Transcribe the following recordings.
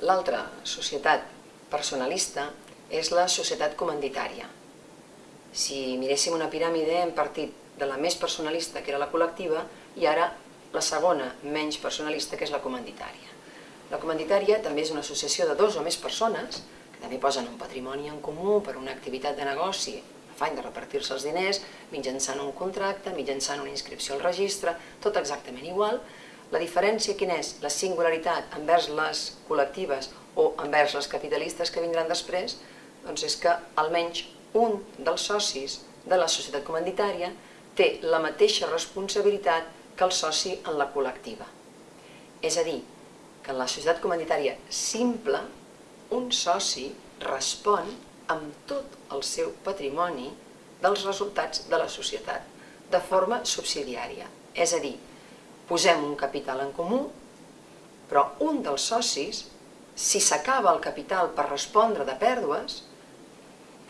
L'altra societat personalista és la societat comanditària. Si miréssim una piràmide hem partit de la més personalista, que era la col·lectiva, i ara la segona, menys personalista, que és la comanditària. La comanditària també és una associació de dos o més persones que també posen un patrimoni en comú per una activitat de negoci, afany de repartir-se els diners, mitjançant un contracte, mitjançant una inscripció al registre, tot exactament igual, la diferència quina és? La singularitat envers les col·lectives o envers les capitalistes que vindran després, doncs és que almenys un dels socis de la societat comanditària té la mateixa responsabilitat que el soci en la col·lectiva. És a dir, que en la societat comanditària simple, un soci respon amb tot el seu patrimoni dels resultats de la societat, de forma subsidiària. És a dir, posem un capital en comú, però un dels socis, si s'acaba el capital per respondre de pèrdues,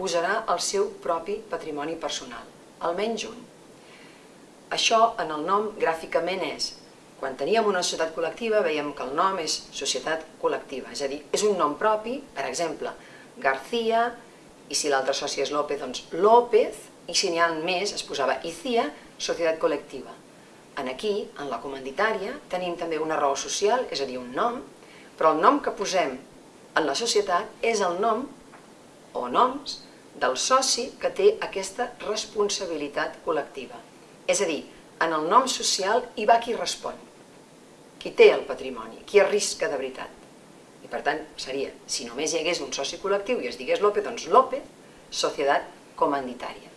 posarà el seu propi patrimoni personal, almenys un. Això en el nom gràficament és, quan teníem una societat col·lectiva veiem que el nom és societat col·lectiva, és a dir, és un nom propi, per exemple, García, i si l'altre soci és López, doncs López, i si n'hi ha més es posava Icía, societat col·lectiva. En aquí, en la comanditària, tenim també una raó social, és a dir, un nom, però el nom que posem en la societat és el nom o noms del soci que té aquesta responsabilitat col·lectiva. És a dir, en el nom social hi va qui respon, qui té el patrimoni, qui arrisca de veritat. I per tant, seria, si només hi hagués un soci col·lectiu i es digués López, doncs López, societat comanditària.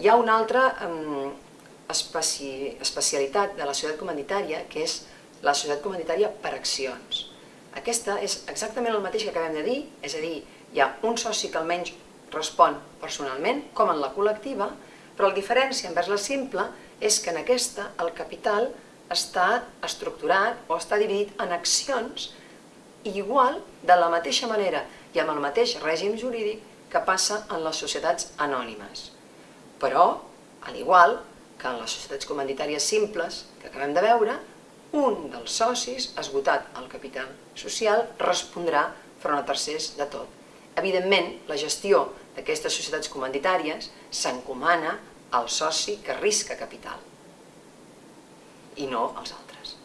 Hi ha una altra especi especialitat de la societat comanditària, que és la societat comanditària per accions. Aquesta és exactament el mateix que acabem de dir, és a dir, hi ha un soci que almenys respon personalment, com en la col·lectiva, però la diferència envers la simple és que en aquesta el capital està estructurat o està dividit en accions igual, de la mateixa manera i amb el mateix règim jurídic que passa en les societats anònimes. Però, al igual, que en les societats comanditàries simples que acabem de veure, un dels socis, esgotat el capital social, respondrà front a tercers de tot. Evidentment, la gestió d'aquestes societats comanditàries s'encomana al soci que arrisca capital i no als altres.